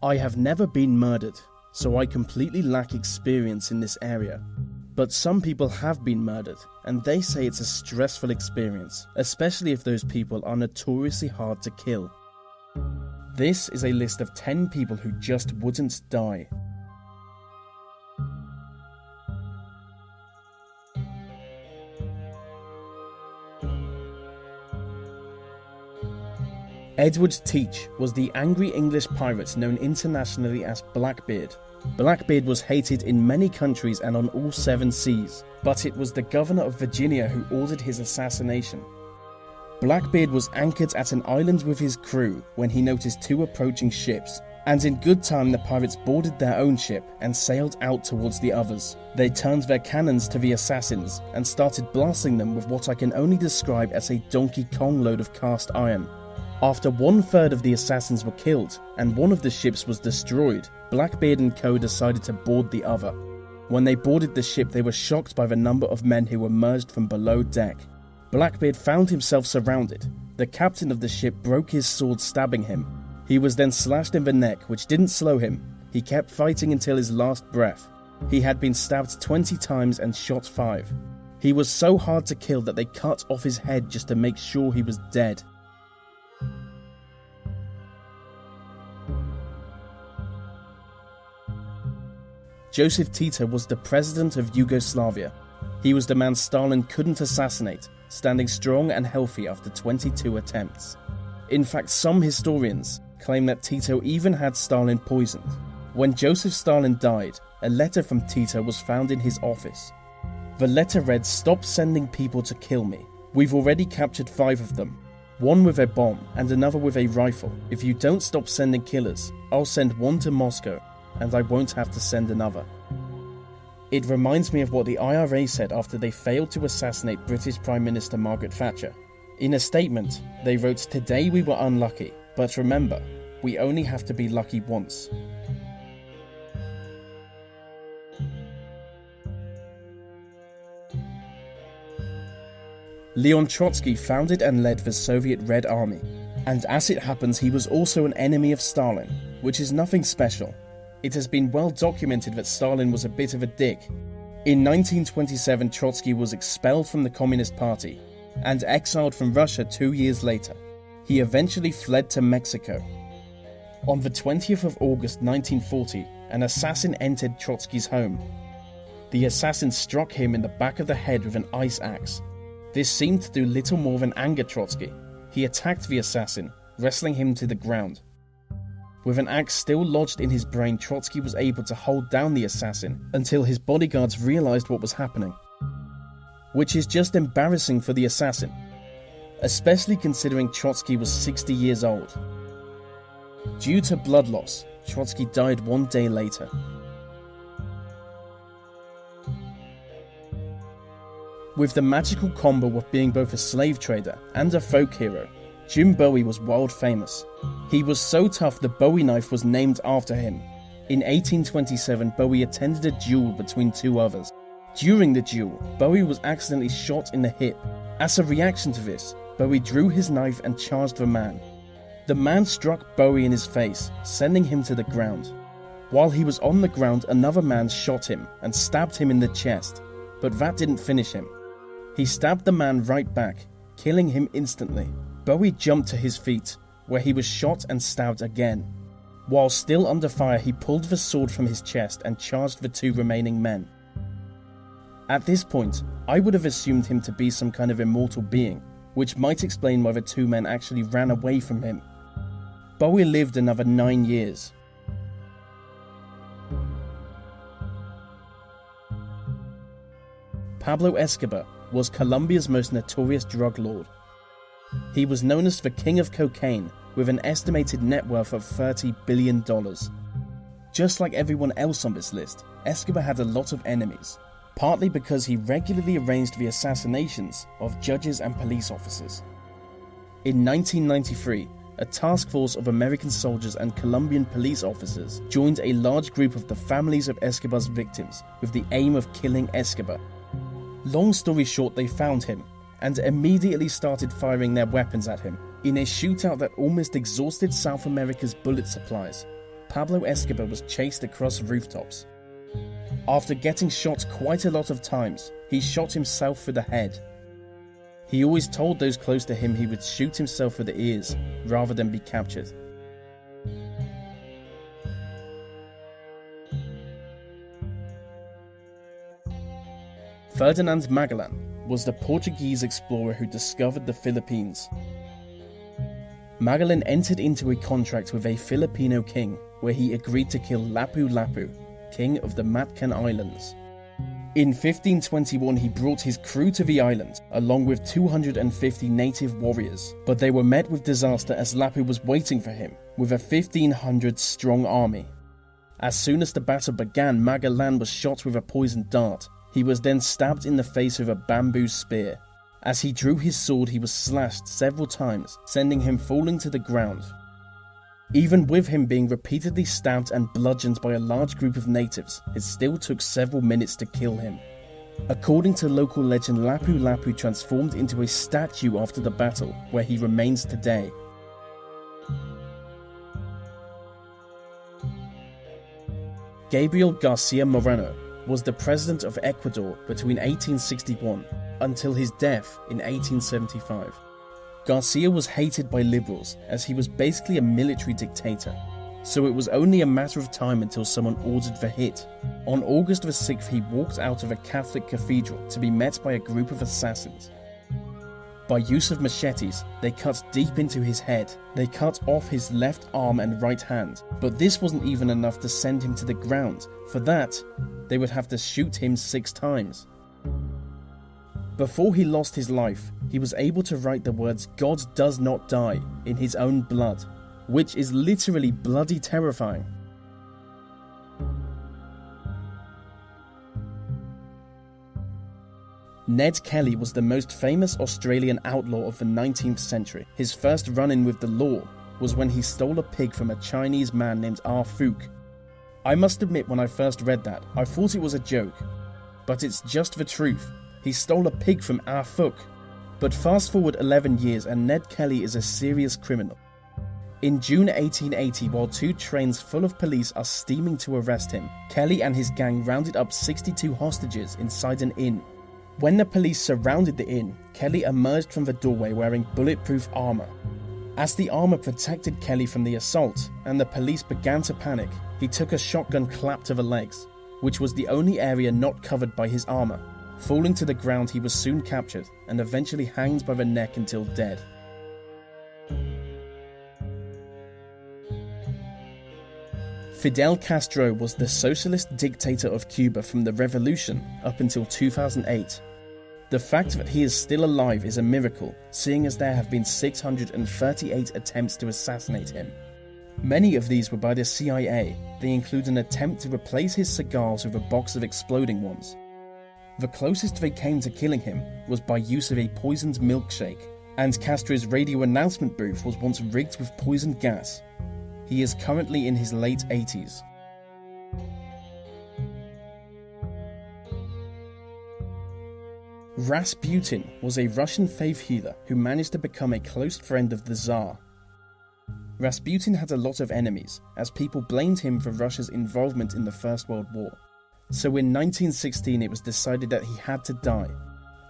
I have never been murdered, so I completely lack experience in this area. But some people have been murdered, and they say it's a stressful experience, especially if those people are notoriously hard to kill. This is a list of 10 people who just wouldn't die. Edward Teach was the angry English pirate known internationally as Blackbeard. Blackbeard was hated in many countries and on all seven seas, but it was the governor of Virginia who ordered his assassination. Blackbeard was anchored at an island with his crew when he noticed two approaching ships, and in good time the pirates boarded their own ship and sailed out towards the others. They turned their cannons to the assassins and started blasting them with what I can only describe as a Donkey Kong load of cast iron. After one third of the assassins were killed and one of the ships was destroyed, Blackbeard and co decided to board the other. When they boarded the ship, they were shocked by the number of men who emerged from below deck. Blackbeard found himself surrounded. The captain of the ship broke his sword, stabbing him. He was then slashed in the neck, which didn't slow him. He kept fighting until his last breath. He had been stabbed 20 times and shot 5. He was so hard to kill that they cut off his head just to make sure he was dead. Joseph Tito was the president of Yugoslavia. He was the man Stalin couldn't assassinate, standing strong and healthy after 22 attempts. In fact, some historians claim that Tito even had Stalin poisoned. When Joseph Stalin died, a letter from Tito was found in his office. The letter read, Stop sending people to kill me. We've already captured five of them. One with a bomb and another with a rifle. If you don't stop sending killers, I'll send one to Moscow and I won't have to send another. It reminds me of what the IRA said after they failed to assassinate British Prime Minister Margaret Thatcher. In a statement, they wrote, Today we were unlucky, but remember, we only have to be lucky once. Leon Trotsky founded and led the Soviet Red Army, and as it happens, he was also an enemy of Stalin, which is nothing special. It has been well documented that Stalin was a bit of a dick. In 1927, Trotsky was expelled from the Communist Party and exiled from Russia two years later. He eventually fled to Mexico. On the 20th of August 1940, an assassin entered Trotsky's home. The assassin struck him in the back of the head with an ice axe. This seemed to do little more than anger Trotsky. He attacked the assassin, wrestling him to the ground. With an axe still lodged in his brain, Trotsky was able to hold down the assassin until his bodyguards realized what was happening. Which is just embarrassing for the assassin, especially considering Trotsky was 60 years old. Due to blood loss, Trotsky died one day later. With the magical combo of being both a slave trader and a folk hero, Jim Bowie was world famous. He was so tough the Bowie knife was named after him. In 1827, Bowie attended a duel between two others. During the duel, Bowie was accidentally shot in the hip. As a reaction to this, Bowie drew his knife and charged the man. The man struck Bowie in his face, sending him to the ground. While he was on the ground, another man shot him and stabbed him in the chest, but that didn't finish him. He stabbed the man right back, killing him instantly. Bowie jumped to his feet, where he was shot and stabbed again. While still under fire, he pulled the sword from his chest and charged the two remaining men. At this point, I would have assumed him to be some kind of immortal being, which might explain why the two men actually ran away from him. Bowie lived another nine years. Pablo Escobar was Colombia's most notorious drug lord. He was known as the King of Cocaine, with an estimated net worth of $30 billion. Just like everyone else on this list, Escobar had a lot of enemies, partly because he regularly arranged the assassinations of judges and police officers. In 1993, a task force of American soldiers and Colombian police officers joined a large group of the families of Escobar's victims with the aim of killing Escobar. Long story short, they found him and immediately started firing their weapons at him in a shootout that almost exhausted South America's bullet supplies. Pablo Escobar was chased across rooftops. After getting shot quite a lot of times, he shot himself through the head. He always told those close to him he would shoot himself through the ears rather than be captured. Ferdinand Magellan was the Portuguese explorer who discovered the Philippines. Magellan entered into a contract with a Filipino king where he agreed to kill Lapu Lapu, king of the Mactan Islands. In 1521, he brought his crew to the island, along with 250 native warriors, but they were met with disaster as Lapu was waiting for him, with a 1500 strong army. As soon as the battle began, Magellan was shot with a poisoned dart. He was then stabbed in the face with a bamboo spear. As he drew his sword, he was slashed several times, sending him falling to the ground. Even with him being repeatedly stabbed and bludgeoned by a large group of natives, it still took several minutes to kill him. According to local legend, Lapu Lapu transformed into a statue after the battle, where he remains today. Gabriel Garcia Moreno was the president of Ecuador between 1861 until his death in 1875. Garcia was hated by liberals as he was basically a military dictator, so it was only a matter of time until someone ordered the hit. On August the 6th, he walked out of a Catholic cathedral to be met by a group of assassins. By use of machetes, they cut deep into his head. They cut off his left arm and right hand, but this wasn't even enough to send him to the ground. For that, they would have to shoot him six times. Before he lost his life, he was able to write the words God does not die in his own blood, which is literally bloody terrifying. Ned Kelly was the most famous Australian outlaw of the 19th century. His first run in with the law was when he stole a pig from a Chinese man named Ah Fook. I must admit, when I first read that, I thought it was a joke. But it's just the truth. He stole a pig from Ah Fook. But fast forward 11 years and Ned Kelly is a serious criminal. In June 1880, while two trains full of police are steaming to arrest him, Kelly and his gang rounded up 62 hostages inside an inn. When the police surrounded the inn, Kelly emerged from the doorway wearing bulletproof armor. As the armor protected Kelly from the assault and the police began to panic, he took a shotgun clap to the legs, which was the only area not covered by his armor. Falling to the ground, he was soon captured and eventually hanged by the neck until dead. Fidel Castro was the socialist dictator of Cuba from the revolution up until 2008. The fact that he is still alive is a miracle, seeing as there have been 638 attempts to assassinate him. Many of these were by the CIA. They include an attempt to replace his cigars with a box of exploding ones. The closest they came to killing him was by use of a poisoned milkshake, and Castro's radio announcement booth was once rigged with poisoned gas. He is currently in his late 80s. Rasputin was a Russian faith healer who managed to become a close friend of the Tsar. Rasputin had a lot of enemies, as people blamed him for Russia's involvement in the First World War. So in 1916 it was decided that he had to die.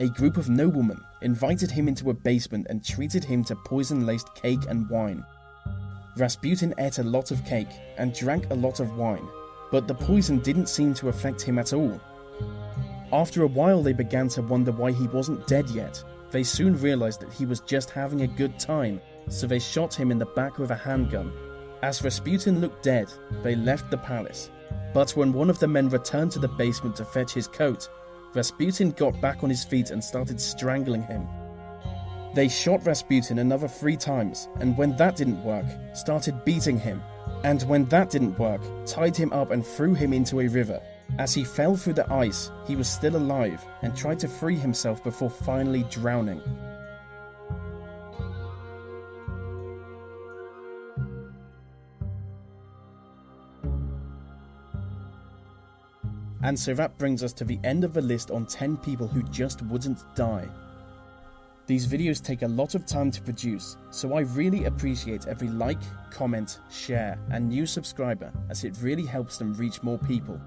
A group of noblemen invited him into a basement and treated him to poison-laced cake and wine. Rasputin ate a lot of cake and drank a lot of wine, but the poison didn't seem to affect him at all. After a while they began to wonder why he wasn't dead yet. They soon realized that he was just having a good time, so they shot him in the back with a handgun. As Rasputin looked dead, they left the palace but when one of the men returned to the basement to fetch his coat, Rasputin got back on his feet and started strangling him. They shot Rasputin another three times, and when that didn't work, started beating him. And when that didn't work, tied him up and threw him into a river. As he fell through the ice, he was still alive and tried to free himself before finally drowning. And so that brings us to the end of the list on 10 people who just wouldn't die. These videos take a lot of time to produce, so I really appreciate every like, comment, share, and new subscriber as it really helps them reach more people.